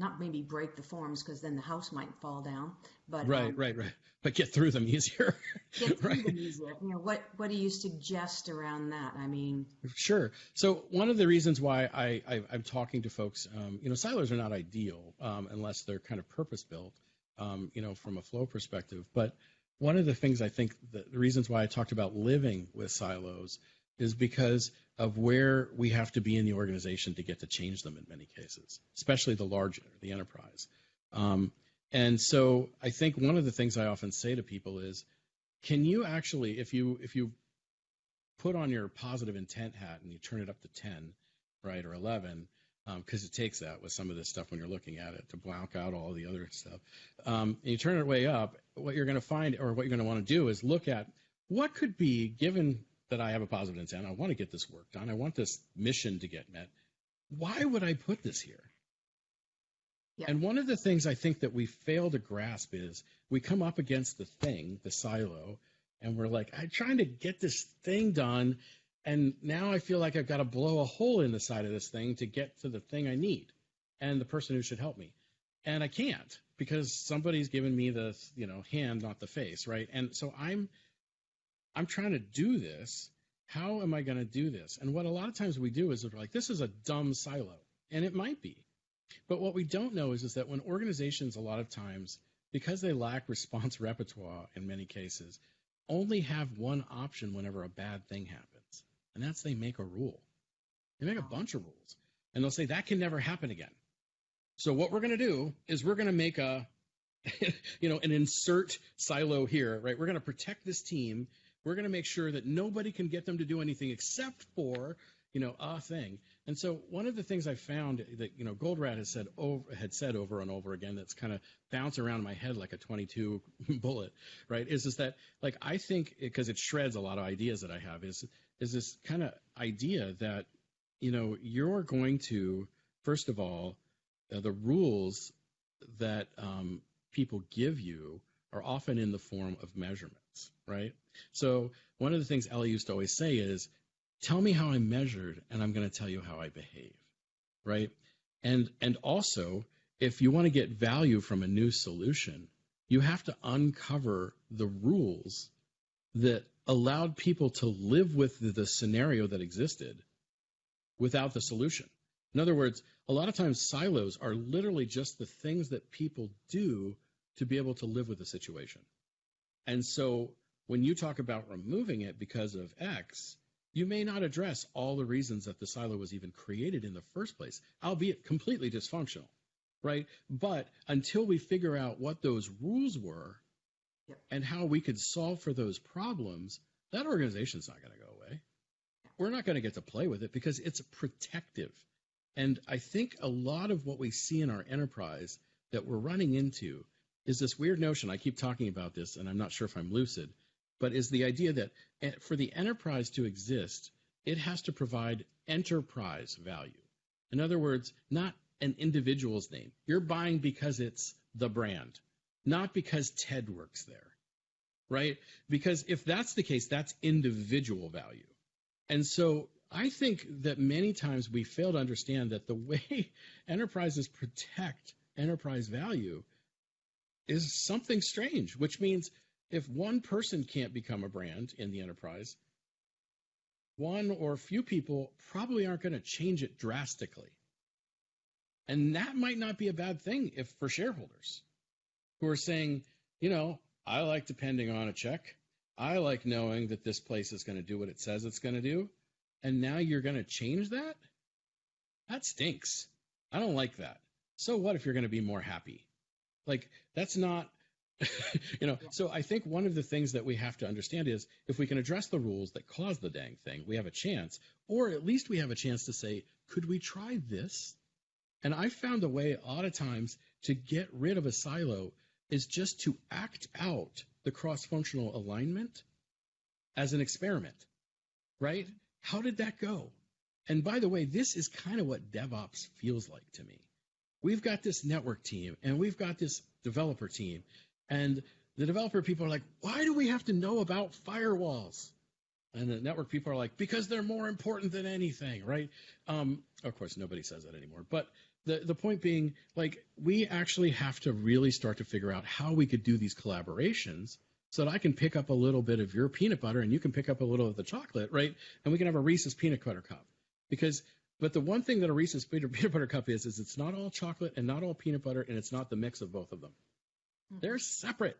not maybe break the forms because then the house might fall down, but Right, um, right, right. But get through them easier. get through right. them easier. You know, what what do you suggest around that? I mean, Sure. So one of the reasons why I, I I'm talking to folks, um, you know, silos are not ideal um, unless they're kind of purpose built, um, you know, from a flow perspective. But one of the things I think the, the reasons why I talked about living with silos is because of where we have to be in the organization to get to change them in many cases, especially the large, the enterprise. Um, and so I think one of the things I often say to people is, can you actually, if you if you put on your positive intent hat and you turn it up to 10, right, or 11, because it takes that with some of this stuff when you're looking at it to block out all the other stuff. Um, and you turn it way up, what you're going to find, or what you're going to want to do is look at what could be, given that I have a positive intent, I want to get this work done, I want this mission to get met. Why would I put this here? Yeah. And one of the things I think that we fail to grasp is we come up against the thing, the silo, and we're like, I'm trying to get this thing done, and now I feel like I've got to blow a hole in the side of this thing to get to the thing I need and the person who should help me. And I can't because somebody's given me the, you know, hand, not the face, right? And so I'm I'm trying to do this. How am I going to do this? And what a lot of times we do is we're like, this is a dumb silo. And it might be. But what we don't know is, is that when organizations, a lot of times, because they lack response repertoire in many cases, only have one option whenever a bad thing happens. And that's they make a rule. They make a bunch of rules. And they'll say, that can never happen again. So what we're going to do is we're going to make a, you know, an insert silo here, right? We're going to protect this team. We're going to make sure that nobody can get them to do anything except for, you know, a thing. And so one of the things I found that, you know, Goldratt has said over, had said over and over again that's kind of bounce around my head like a 22 bullet, right? Is, is that like, I think because it shreds a lot of ideas that I have is, is this kind of idea that, you know, you're going to, first of all, uh, the rules that um, people give you are often in the form of measurements, right? So one of the things Eli used to always say is, tell me how I'm measured and I'm going to tell you how I behave, right? And and also, if you want to get value from a new solution, you have to uncover the rules that allowed people to live with the, the scenario that existed without the solution. In other words, a lot of times silos are literally just the things that people do to be able to live with the situation. And so when you talk about removing it because of X, you may not address all the reasons that the silo was even created in the first place, albeit completely dysfunctional, right? But until we figure out what those rules were Yep. and how we could solve for those problems, that organization's not going to go away. We're not going to get to play with it because it's protective. And I think a lot of what we see in our enterprise that we're running into is this weird notion. I keep talking about this, and I'm not sure if I'm lucid, but is the idea that eh, for the enterprise to exist, it has to provide enterprise value. In other words, not an individual's name. You're buying because it's the brand, not because Ted works there, right? Because if that's the case, that's individual value. And so I think that many times we fail to understand that the way enterprises protect enterprise value is something strange, which means if one person can't become a brand in the enterprise, one or a few people probably aren't going to change it drastically. And that might not be a bad thing if for shareholders who are saying, you know, I like depending on a check. I like knowing that this place is going to do what it says it's going to do. And now you're going to change that? That stinks. I don't like that. So what if you're going to be more happy? Like, that's not you know, so I think one of the things that we have to understand is if we can address the rules that cause the dang thing, we have a chance, or at least we have a chance to say, could we try this? And I found a way a lot of times to get rid of a silo is just to act out the cross functional alignment as an experiment, right? How did that go? And by the way, this is kind of what DevOps feels like to me. We've got this network team and we've got this developer team and the developer people are like, why do we have to know about firewalls? And the network people are like, because they're more important than anything, right? Um, of course, nobody says that anymore. But the, the point being, like, we actually have to really start to figure out how we could do these collaborations so that I can pick up a little bit of your peanut butter and you can pick up a little of the chocolate, right? And we can have a Reese's peanut butter cup. Because, but the one thing that a Reese's peanut butter cup is, is it's not all chocolate and not all peanut butter and it's not the mix of both of them. Mm-hmm. They're separate.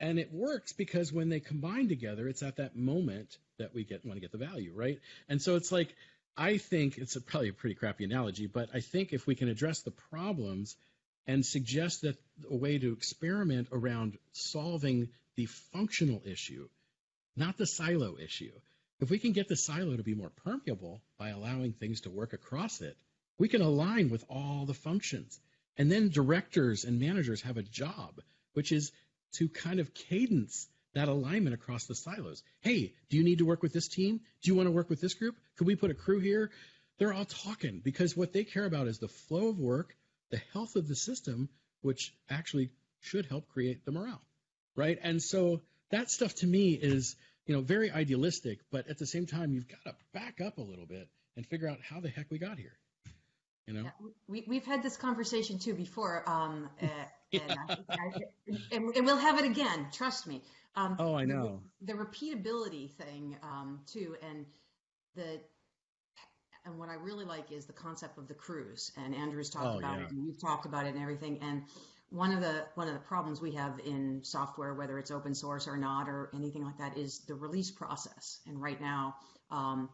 And it works because when they combine together, it's at that moment that we get want to get the value, right? And so it's like I think it's a, probably a pretty crappy analogy, but I think if we can address the problems and suggest that a way to experiment around solving the functional issue, not the silo issue. If we can get the silo to be more permeable by allowing things to work across it, we can align with all the functions. And then directors and managers have a job which is to kind of cadence that alignment across the silos. Hey, do you need to work with this team? Do you want to work with this group? Could we put a crew here? They're all talking because what they care about is the flow of work, the health of the system, which actually should help create the morale, right? And so that stuff to me is, you know, very idealistic, but at the same time, you've got to back up a little bit and figure out how the heck we got here. You know, we we've had this conversation too before, um, uh, and, I, and, and, we'll have it again. Trust me. Um, oh, I know the, the repeatability thing um, too, and the and what I really like is the concept of the crews. And Andrew's talked oh, about yeah. it, and you've talked about it, and everything. And one of the one of the problems we have in software, whether it's open source or not, or anything like that, is the release process. And right now, um,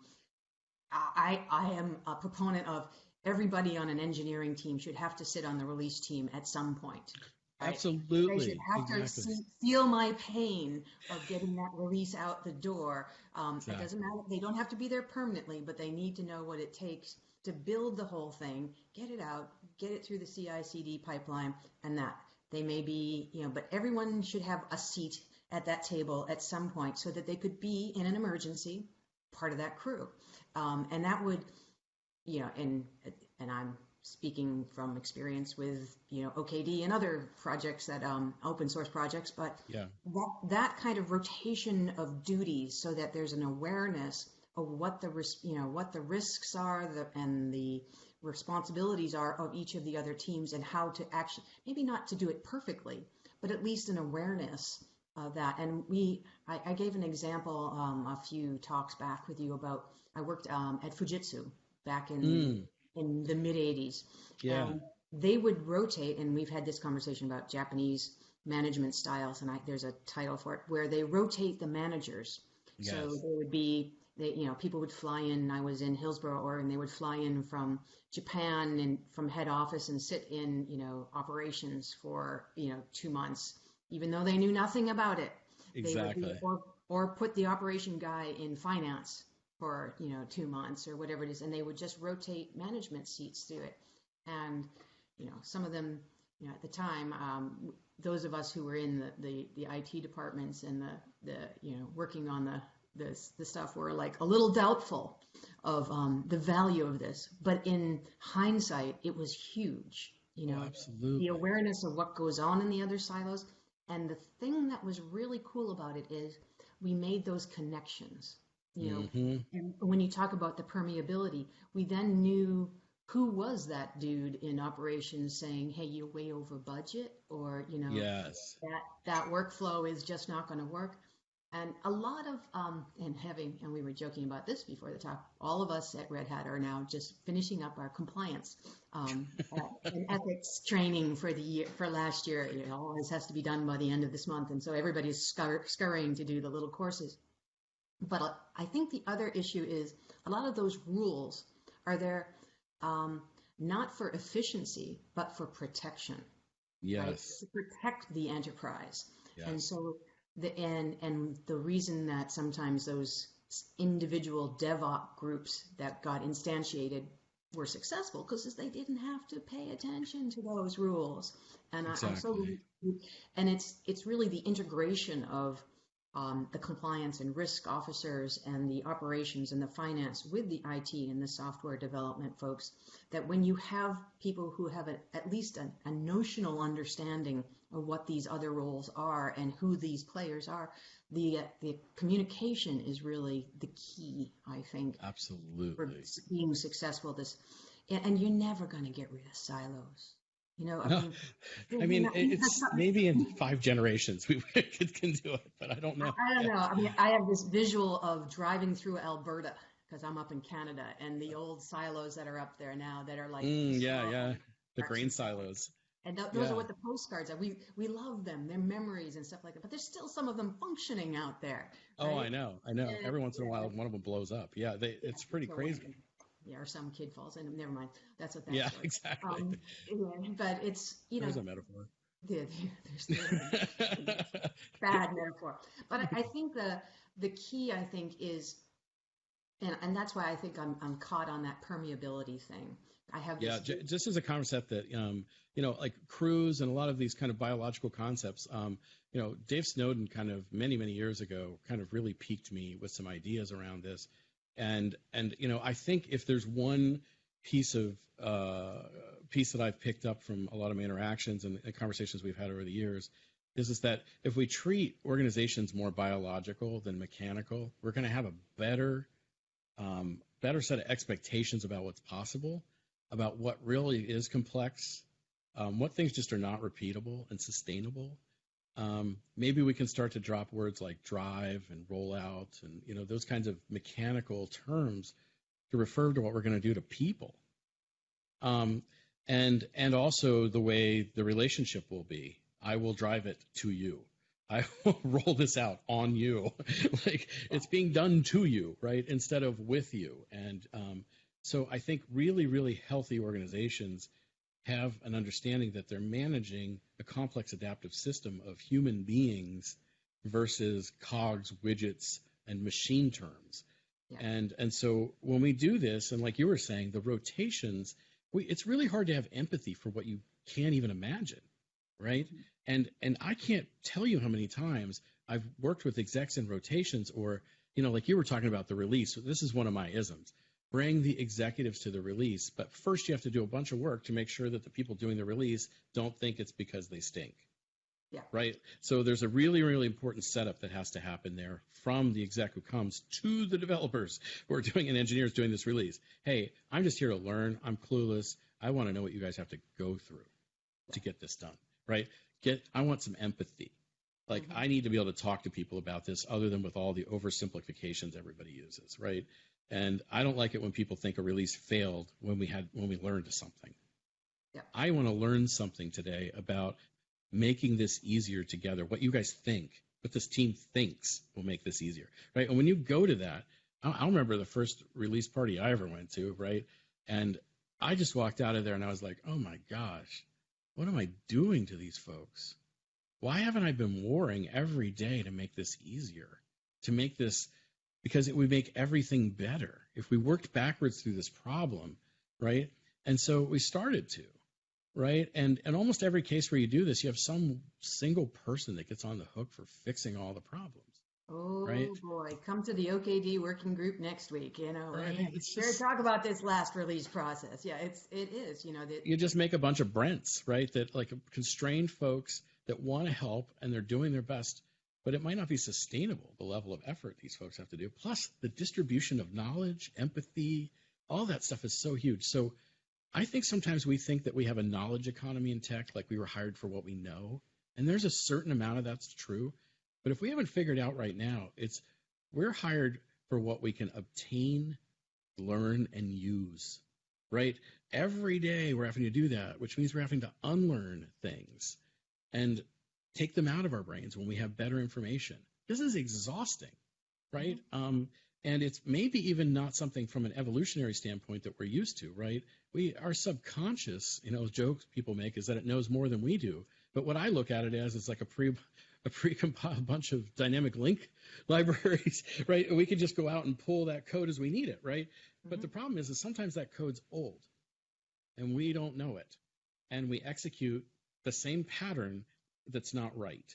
I I am a proponent of everybody on an engineering team should have to sit on the release team at some point. Absolutely. They should have exactly. to feel my pain of getting that release out the door. Um, exactly. It doesn't matter. They don't have to be there permanently, but they need to know what it takes to build the whole thing, get it out, get it through the CI/CD pipeline, and that they may be, you know, but everyone should have a seat at that table at some point so that they could be in an emergency part of that crew, um, and that would you know, and and I'm speaking from experience with you know OKD and other projects that um, open source projects, but yeah. that that kind of rotation of duties so that there's an awareness of what the you know what the risks are the, and the responsibilities are of each of the other teams and how to actually maybe not to do it perfectly, but at least an awareness of that. And we I, I gave an example um, a few talks back with you about I worked um, at Fujitsu back in mm. In the mid 80s. Yeah. They would rotate, and we've had this conversation about Japanese management styles, and I, there's a title for it where they rotate the managers. Yes. So there would be, they, you know, people would fly in. I was in Hillsboro, Oregon. They would fly in from Japan and from head office and sit in, you know, operations for, you know, two months, even though they knew nothing about it. Exactly. Be, or, or put the operation guy in finance for you know two months or whatever it is, and they would just rotate management seats through it. And you know, some of them, you know, at the time, um, those of us who were in the, the, the IT departments and the the you know working on the this the stuff were like a little doubtful of um, the value of this, but in hindsight, it was huge. You know, Oh, absolutely. the awareness of what goes on in the other silos. And the thing that was really cool about it is we made those connections. You know, Mhm. and when you talk about the permeability, we then knew who was that dude in operations saying, "Hey, you're way over budget," or you know, Yes. that that workflow is just not going to work. And a lot of um, and having and we were joking about this before the talk. All of us at Red Hat are now just finishing up our compliance um, and ethics training for the year for last year. All this has to be done by the end of this month, and so everybody's scur- scurrying to do the little courses. But I think the other issue is a lot of those rules are there um, not for efficiency but for protection right? Yes. To protect the enterprise. And so the and and the reason that sometimes those individual DevOps groups that got instantiated were successful because they didn't have to pay attention to those rules. And I, I'm so Exactly. and it's it's really the integration of um, the compliance and risk officers and the operations and the finance with the IT and the software development folks that when you have people who have a, at least a, a notional understanding of what these other roles are and who these players are, the uh, the communication is really the key, I think, for Absolutely. being successful. This, and, and you're never going to get rid of silos. You know, I No, mean, I mean, know, it's maybe in five generations we could, can do it, but I don't know. I don't know. I mean, I have this visual of driving through Alberta because I'm up in Canada, and the old silos that are up there now that are like Mm, yeah, yeah. The grain silos. And th- those Yeah. are what the postcards are. We we love them. They're memories and stuff like that. But there's still some of them functioning out there. Oh. I know, I know. Yeah, Every once in a while, one of them blows up. Yeah, they, it's pretty So, crazy. Yeah, or some kid falls in. Never mind. That's what that's Yeah, for. exactly. Um, yeah, but it's you know There's a metaphor. yeah, there's, there's bad metaphor. But I, I think the the key I think is, and and that's why I think I'm I'm caught on that permeability thing. I have yeah, this j- just as a concept that um, you know, like crews and a lot of these kind of biological concepts. Um, you know, Dave Snowden kind of many many years ago kind of really piqued me with some ideas around this, and and you know, I think if there's one piece of uh, piece that I've picked up from a lot of my interactions and, conversations we've had over the years is is that if we treat organizations more biological than mechanical, we're going to have a better um, better set of expectations about what's possible, about what really is complex, um, what things just are not repeatable and sustainable. Um, maybe we can start to drop words like drive and rollout and you know those kinds of mechanical terms to refer to what we're going to do to people. Um, and and also the way the relationship will be. I will drive it to you. I will roll this out on you. like it's being done to you, right? Instead of with you. And um, so I think really, really healthy organizations have an understanding that they're managing a complex adaptive system of human beings versus cogs, widgets, and machine terms. Yeah. And and so when we do this, and like you were saying, the rotations, we, it's really hard to have empathy for what you can't even imagine, right? Mm-hmm. And and I can't tell you how many times I've worked with execs in rotations, or you know, like you were talking about the release. This is one of my isms. Bring the executives to the release, but first you have to do a bunch of work to make sure that the people doing the release don't think it's because they stink. Yeah. Right. So there's a really, really important setup that has to happen there from the exec who comes to the developers who are doing and engineers doing this release. Hey, I'm just here to learn. I'm clueless. I want to know what you guys have to go through to get this done. Right. Get. I want some empathy. Like Mhm. I need to be able to talk to people about this, other than with all the oversimplifications everybody uses. Right. And I don't like it when people think a release failed when we had when we learned something. Yeah. I want to learn something today about making this easier together. What you guys think, what this team thinks will make this easier, right? And when you go to that, I, I remember the first release party I ever went to, right? And I just walked out of there and I was like, oh my gosh, what am I doing to these folks? Why haven't I been warring every day to make this easier? To make this because it would make everything better if we worked backwards through this problem, right? And so we started to, right? And in almost every case where you do this, you have some single person that gets on the hook for fixing all the problems. Oh right? boy, come to the OKD working group next week. You know, Right, and it's just- talk about this last release process. Yeah, it's it is. You know that you just make a bunch of Brents, right? That like constrained folks that want to help and they're doing their best, but it might not be sustainable, the level of effort these folks have to do. Plus, the distribution of knowledge, empathy, all that stuff is so huge. So, I think sometimes we think that we have a knowledge economy in tech, like we were hired for what we know. And there's a certain amount of that's true. But if we haven't figured out right now, it's we're hired for what we can obtain, learn, and use, right? Every day we're having to do that, which means we're having to unlearn things and take them out of our brains when we have better information. This is exhausting, right? Um, and it's maybe even not something from an evolutionary standpoint that we're used to, right? We our subconscious, you know, jokes people make is that it knows more than we do. But what I look at it as is like a pre a pre-compiled bunch of dynamic link libraries, right? We could just go out and pull that code as we need it, right? But Mhm. the problem is, is sometimes that code's old, and we don't know it, and we execute the same pattern that's not right,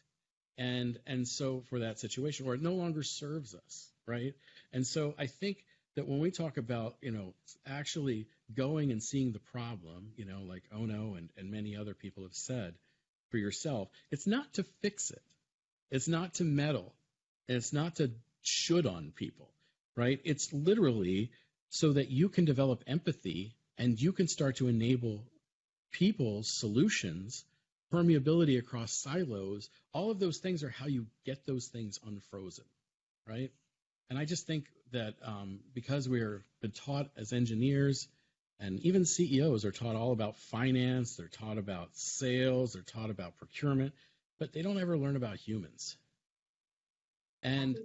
and and so for that situation, or it no longer serves us, right? And so I think that when we talk about, you know, actually going and seeing the problem, you know, like Ohno and, and many other people have said for yourself, it's not to fix it. It's not to meddle. And it's not to should on people, right? It's literally so that you can develop empathy and you can start to enable people's solutions, permeability across silos. All of those things are how you get those things unfrozen, right? And I just think that um, because we're been taught as engineers, and even CEOs are taught all about finance, they're taught about sales, they're taught about procurement, but they don't ever learn about humans. And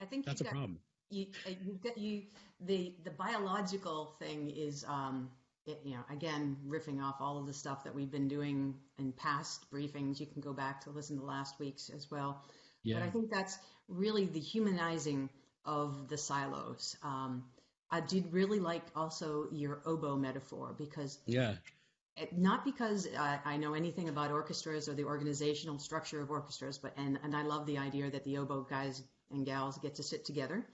I think that's a problem. You, uh, you the the biological thing is um it, you know again riffing off all of the stuff that we've been doing in past briefings. You can go back to listen to last week's as well. Yeah. But I think that's really the humanizing of the silos. Um, I did really like also your oboe metaphor because Yeah. it- not because I, I know anything about orchestras or the organizational structure of orchestras, but and and I love the idea that the oboe guys and gals get to sit together.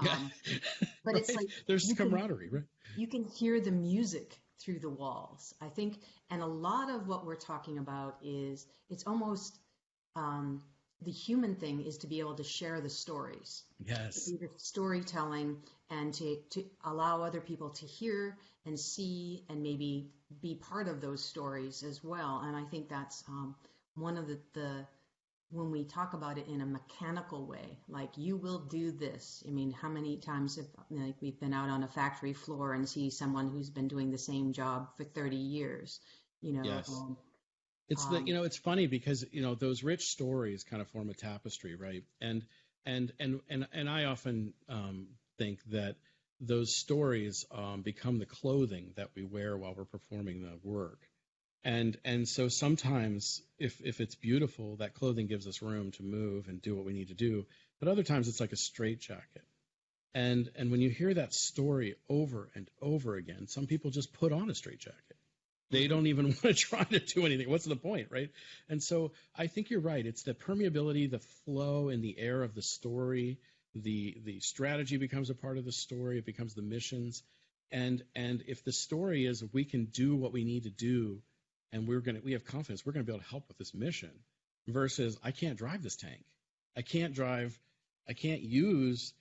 Um, but it's like there's you can- camaraderie, right? you can hear the music through the walls. I think, and a lot of what we're talking about is it's almost um, the human thing is to be able to share the stories, Yes. the storytelling, and to to allow other people to hear and see and maybe be part of those stories as well. And I think that's um, one of the the when we talk about it in a mechanical way, like you will do this. I mean, how many times have like we've been out on a factory floor and see someone who's been doing the same job for 30 years, you know? Yes. um, It's the Um, you know it's funny because you know those rich stories kind of form a tapestry, right? And and and and and I often um, think that those stories um, become the clothing that we wear while we're performing the work. And and so sometimes if if it's beautiful, that clothing gives us room to move and do what we need to do. But other times it's like a straitjacket. And and when you hear that story over and over again, some people just put on a straitjacket. They don't even want to try to do anything. What's the point, right? And so I think you're right. It's the permeability, the flow in the air of the story. The the strategy becomes a part of the story. It becomes the missions. And and if the story is we can do what we need to do, and we're gonna we have confidence we're gonna be able to help with this mission, versus I can't drive this tank. I can't drive. I can't use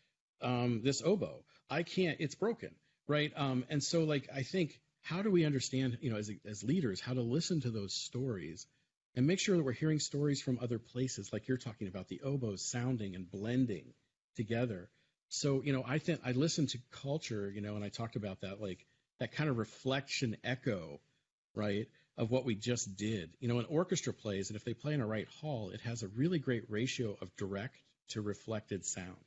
um, this oboe. I can't. It's broken, right? Um, and so like I think how do we understand, you know, as, as leaders, how to listen to those stories and make sure that we're hearing stories from other places, like you're talking about the oboes sounding and blending together. So, you know, I think I listened to culture, you know, and I talked about that, like that kind of reflection echo, right, of what we just did. You know, an orchestra plays, and if they play in a right hall, it has a really great ratio of direct to reflected sound.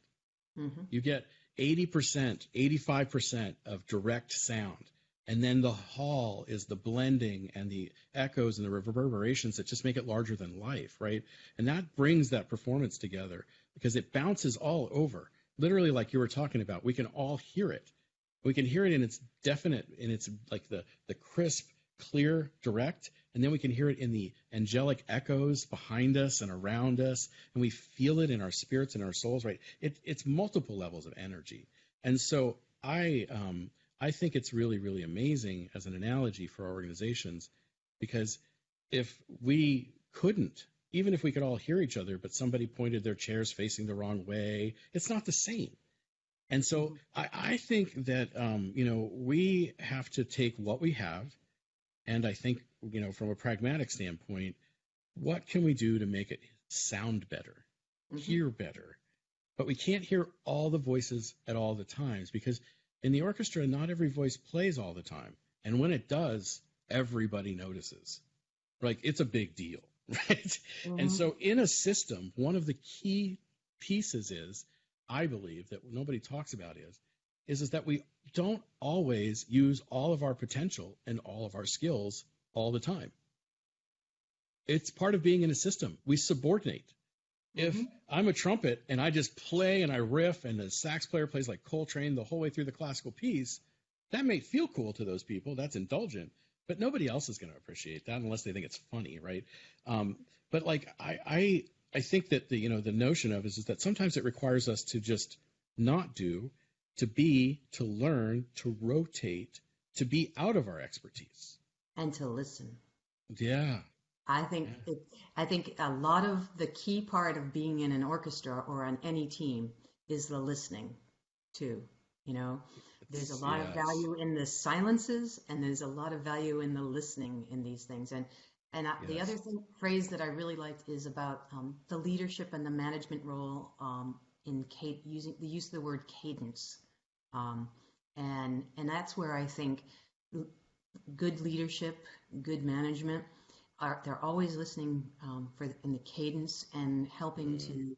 mhm. You get 80%, 85% of direct sound. And then the hall is the blending and the echoes and the reverberations that just make it larger than life, right? And that brings that performance together because it bounces all over. Literally, like you were talking about, we can all hear it. We can hear it in its definite, in its like the the crisp, clear, direct, and then we can hear it in the angelic echoes behind us and around us, and we feel it in our spirits and our souls. Right? It, it's multiple levels of energy, and so I um, I think it's really really amazing as an analogy for our organizations because if we couldn't even if we could all hear each other, but somebody pointed their chairs facing the wrong way, it's not the same. And so I, I think that um, you know we have to take what we have, and I think you know from a pragmatic standpoint, what can we do to make it sound better, Mhm. hear better? But we can't hear all the voices at all the times because in the orchestra, not every voice plays all the time, and when it does, everybody notices. Like it's a big deal, right? And Mhm. so, in a system, one of the key pieces is, I believe, that nobody talks about is, is, is that we don't always use all of our potential and all of our skills all the time. It's part of being in a system. We subordinate. If Mhm. I'm a trumpet and I just play and I riff and the sax player plays like Coltrane the whole way through the classical piece, that may feel cool to those people. That's indulgent, but nobody else is going to appreciate that unless they think it's funny, right? Um, but like I, I, I think that the you know the notion of is, is that sometimes it requires us to just not do, to be, to learn, to rotate, to be out of our expertise. and to listen. Yeah, I think Yeah. it, I think a lot of the key part of being in an orchestra or on any team is the listening too. You know, there's a lot of value in the silences and there's a lot of value in the listening in these things. And and I, the other thing, phrase that I really liked is about um, the leadership and the management role um, in using the use of the word cadence. Um, and and that's where I think good leadership, good management are they're always listening um, for the, in the cadence and helping Mm. to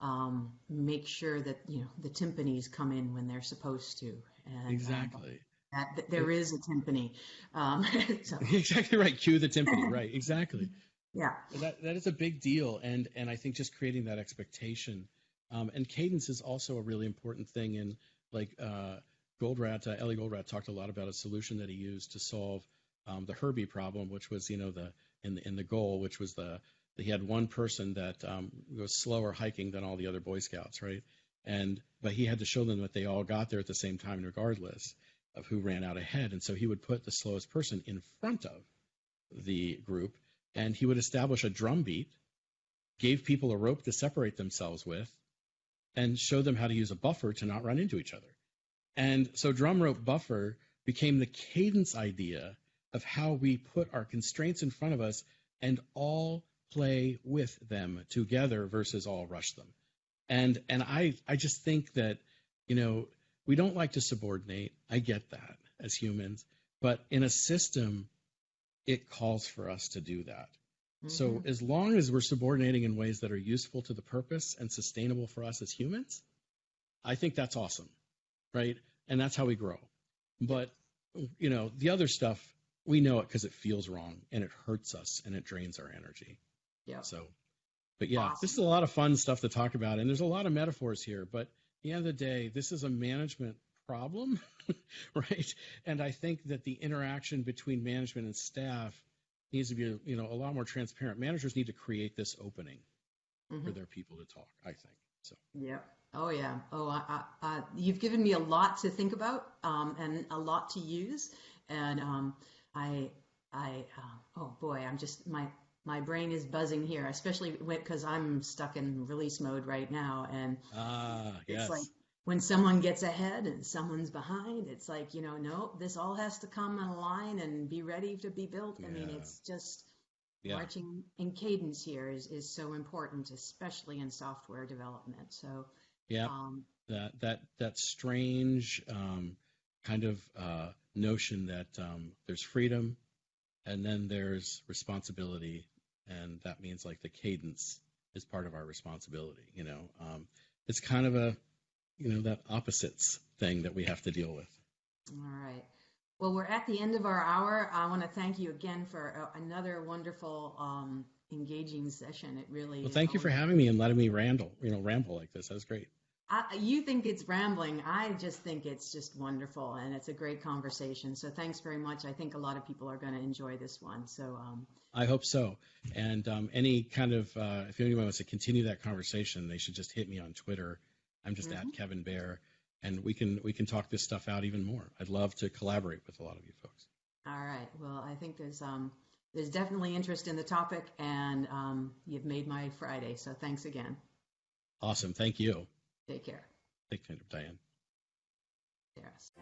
um, make sure that you know the timpanis come in when they're supposed to. And, um, exactly. that, that there is a timpani. Um, so exactly right. Cue the timpani. Right. Exactly. yeah, That that is a big deal, and and I think just creating that expectation, um, and cadence is also a really important thing. In like uh, Goldratt, uh, Eli Goldratt talked a lot about a solution that he used to solve um, the Herbie problem, which was you know the in the in the goal, which was the he had one person that um, was slower hiking than all the other Boy Scouts, right? And but he had to show them that they all got there at the same time, regardless of who ran out ahead. And so he would put the slowest person in front of the group, and he would establish a drum beat, gave people a rope to separate themselves with, and show them how to use a buffer to not run into each other. And so drum rope buffer became the cadence idea of how we put our constraints in front of us and all play with them together versus all rush them. And and I I just think that you know we don't like to subordinate. I get that as humans, but in a system it calls for us to do that. So Mhm. as long as we're subordinating in ways that are useful to the purpose and sustainable for us as humans, I think that's awesome, right? And that's how we grow. But you know, the other stuff we know it because it feels wrong and it hurts us and it drains our energy. yeah, So, but yeah, Awesome. this is a lot of fun stuff to talk about, and there's a lot of metaphors here. But at the end of the day, this is a management problem, right? And I think that the interaction between management and staff needs to be, you know, a lot more transparent. Managers need to create this opening for Mhm. their people to talk. I think so. yeah. Oh yeah. Oh, I, I, I, you've given me a lot to think about um, and a lot to use, and um, I, I, uh, oh boy, I'm just my my brain is buzzing here, especially because I'm stuck in release mode right now, and Ah, it's yes, like when someone gets ahead and someone's behind, it's like you know, no, this all has to come in a line and be ready to be built. I mean, it's just yeah, marching in cadence here is is so important, especially in software development. So. yeah. Um, that that that strange um, kind of uh, notion that um, there's freedom and then there's responsibility and that means like the cadence is part of our responsibility you know um, it's kind of a you know that opposites thing that we have to deal with All right. Well, we're at the end of our hour. I want to thank you again for uh, another wonderful, um, engaging session. It really. well thank you for having me and letting me ramble you know ramble like this that was great I, you think it's rambling. I just think it's just wonderful, and it's a great conversation. So thanks very much. I think a lot of people are going to enjoy this one. So um, I hope so. And um, any kind of, uh, if anyone wants to continue that conversation, they should just hit me on Twitter. I'm just Mhm. at Kevin Behr, and we can we can talk this stuff out even more. I'd love to collaborate with a lot of you folks. all right. Well, I think there's um, there's definitely interest in the topic, and um, you've made my Friday. So thanks again. Awesome. Thank you. Take care. Take care, Diane. Yes.